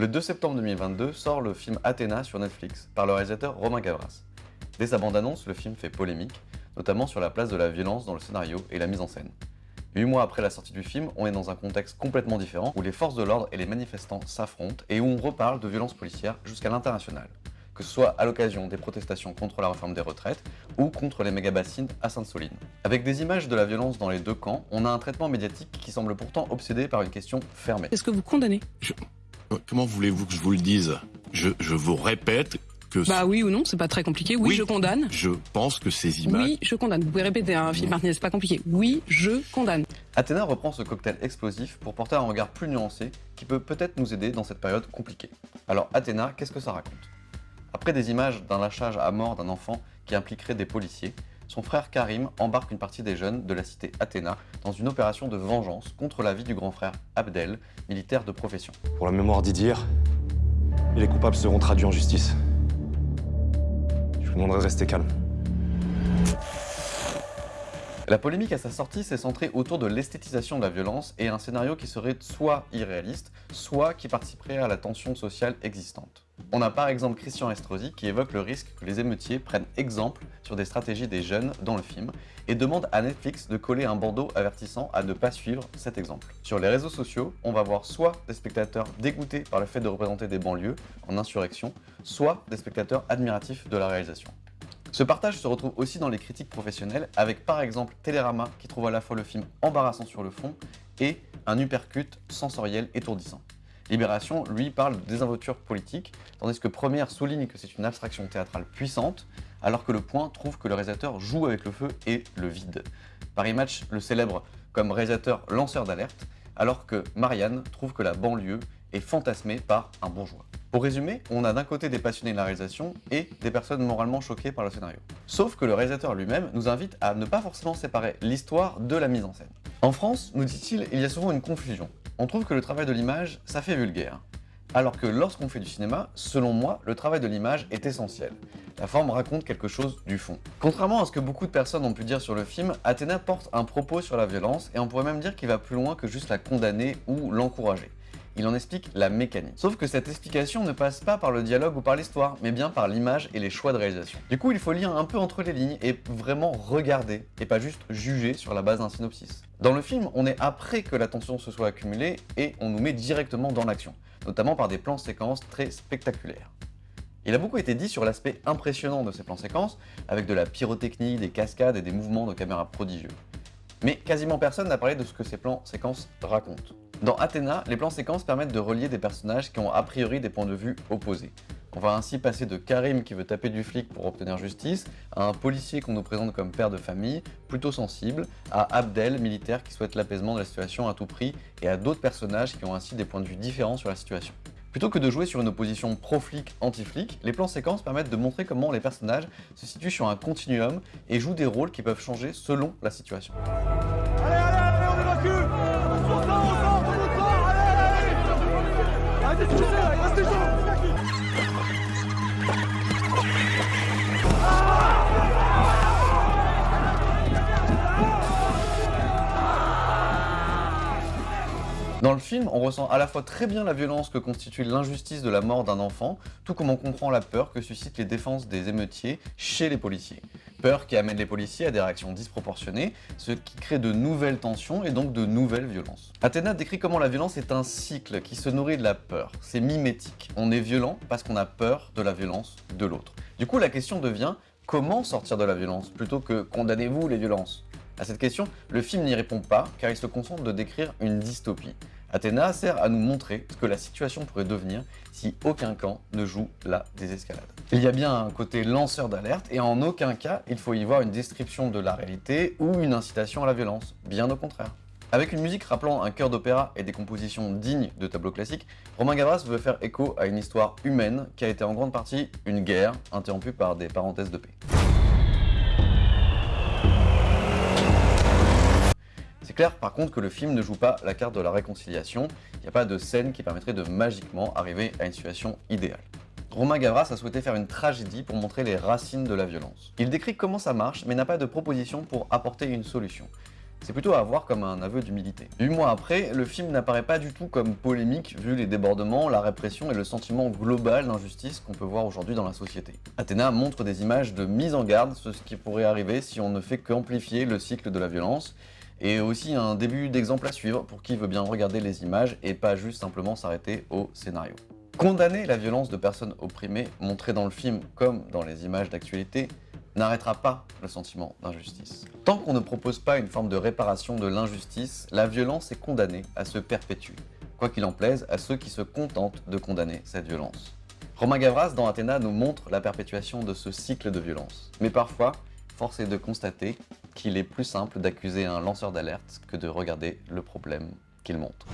Le 2 septembre 2022 sort le film Athéna sur Netflix par le réalisateur Romain Gavras. Dès sa bande-annonce, le film fait polémique, notamment sur la place de la violence dans le scénario et la mise en scène. Huit mois après la sortie du film, on est dans un contexte complètement différent où les forces de l'ordre et les manifestants s'affrontent et où on reparle de violences policières jusqu'à l'international, que ce soit à l'occasion des protestations contre la réforme des retraites ou contre les méga-bassines à Sainte-Soline. Avec des images de la violence dans les deux camps, on a un traitement médiatique qui semble pourtant obsédé par une question fermée. Est-ce que vous condamnez? Comment voulez-vous que je vous le dise? Je, je vous répète que... Bah oui ou non, c'est pas très compliqué. Oui, Oui. je condamne. Je pense que ces images... Oui, je condamne. Vous pouvez répéter, hein, Philippe Martinez, c'est pas compliqué. Oui, je condamne. Athéna reprend ce cocktail explosif pour porter un regard plus nuancé qui peut peut-être nous aider dans cette période compliquée. Alors Athéna, qu'est-ce que ça raconte? Après des images d'un lâchage à mort d'un enfant qui impliquerait des policiers, son frère Karim embarque une partie des jeunes de la cité Athéna dans une opération de vengeance contre la vie du grand frère Abdel, militaire de profession. Pour la mémoire d'Idir, les coupables seront traduits en justice. Je vous demanderai de rester calme. La polémique à sa sortie s'est centrée autour de l'esthétisation de la violence et un scénario qui serait soit irréaliste, soit qui participerait à la tension sociale existante. On a par exemple Christian Estrosi qui évoque le risque que les émeutiers prennent exemple sur des stratégies des jeunes dans le film et demande à Netflix de coller un bandeau avertissant à ne pas suivre cet exemple. Sur les réseaux sociaux, on va voir soit des spectateurs dégoûtés par le fait de représenter des banlieues en insurrection, soit des spectateurs admiratifs de la réalisation. Ce partage se retrouve aussi dans les critiques professionnelles, avec par exemple Télérama qui trouve à la fois le film embarrassant sur le fond et un uppercut sensoriel étourdissant. Libération, lui, parle de désinvolture politique, tandis que Première souligne que c'est une abstraction théâtrale puissante, alors que Le Point trouve que le réalisateur joue avec le feu et le vide. Paris Match le célèbre comme réalisateur lanceur d'alerte, alors que Marianne trouve que la banlieue est fantasmée par un bourgeois. Pour résumer, on a d'un côté des passionnés de la réalisation et des personnes moralement choquées par le scénario. Sauf que le réalisateur lui-même nous invite à ne pas forcément séparer l'histoire de la mise en scène. En France, nous dit-il, il y a souvent une confusion. On trouve que le travail de l'image, ça fait vulgaire. Alors que lorsqu'on fait du cinéma, selon moi, le travail de l'image est essentiel. La forme raconte quelque chose du fond. Contrairement à ce que beaucoup de personnes ont pu dire sur le film, Athéna porte un propos sur la violence et on pourrait même dire qu'il va plus loin que juste la condamner ou l'encourager. Il en explique la mécanique. Sauf que cette explication ne passe pas par le dialogue ou par l'histoire, mais bien par l'image et les choix de réalisation. Du coup, il faut lire un peu entre les lignes et vraiment regarder, et pas juste juger sur la base d'un synopsis. Dans le film, on est après que la tension se soit accumulée et on nous met directement dans l'action, notamment par des plans séquences très spectaculaires. Il a beaucoup été dit sur l'aspect impressionnant de ces plans séquences, avec de la pyrotechnie, des cascades et des mouvements de caméra prodigieux. Mais quasiment personne n'a parlé de ce que ces plans séquences racontent. Dans Athéna, les plans séquences permettent de relier des personnages qui ont a priori des points de vue opposés. On va ainsi passer de Karim qui veut taper du flic pour obtenir justice, à un policier qu'on nous présente comme père de famille, plutôt sensible, à Abdel, militaire qui souhaite l'apaisement de la situation à tout prix, et à d'autres personnages qui ont ainsi des points de vue différents sur la situation. Plutôt que de jouer sur une opposition pro-flic, anti-flic, les plans séquences permettent de montrer comment les personnages se situent sur un continuum et jouent des rôles qui peuvent changer selon la situation. Le film, on ressent à la fois très bien la violence que constitue l'injustice de la mort d'un enfant, tout comme on comprend la peur que suscitent les défenses des émeutiers chez les policiers. Peur qui amène les policiers à des réactions disproportionnées, ce qui crée de nouvelles tensions et donc de nouvelles violences. Athéna décrit comment la violence est un cycle qui se nourrit de la peur. C'est mimétique. On est violent parce qu'on a peur de la violence de l'autre. Du coup, la question devient comment sortir de la violence plutôt que condamnez-vous les violences? À cette question, le film n'y répond pas car il se concentre de décrire une dystopie. Athéna sert à nous montrer ce que la situation pourrait devenir si aucun camp ne joue la désescalade. Il y a bien un côté lanceur d'alerte et en aucun cas il faut y voir une description de la réalité ou une incitation à la violence, bien au contraire. Avec une musique rappelant un chœur d'opéra et des compositions dignes de tableaux classiques, Romain Gavras veut faire écho à une histoire humaine qui a été en grande partie une guerre interrompue par des parenthèses de paix. C'est clair par contre que le film ne joue pas la carte de la réconciliation, il n'y a pas de scène qui permettrait de magiquement arriver à une situation idéale. Romain Gavras a souhaité faire une tragédie pour montrer les racines de la violence. Il décrit comment ça marche mais n'a pas de proposition pour apporter une solution. C'est plutôt à voir comme un aveu d'humilité. Huit mois après, le film n'apparaît pas du tout comme polémique vu les débordements, la répression et le sentiment global d'injustice qu'on peut voir aujourd'hui dans la société. Athéna montre des images de mise en garde sur ce qui pourrait arriver si on ne fait qu'amplifier le cycle de la violence, et aussi un début d'exemple à suivre pour qui veut bien regarder les images et pas juste simplement s'arrêter au scénario. Condamner la violence de personnes opprimées, montrée dans le film comme dans les images d'actualité, n'arrêtera pas le sentiment d'injustice. Tant qu'on ne propose pas une forme de réparation de l'injustice, la violence est condamnée à se perpétuer, quoi qu'il en plaise à ceux qui se contentent de condamner cette violence. Romain Gavras dans Athéna nous montre la perpétuation de ce cycle de violence. Mais parfois, force est de constater qu'il est plus simple d'accuser un lanceur d'alerte que de regarder le problème qu'il montre.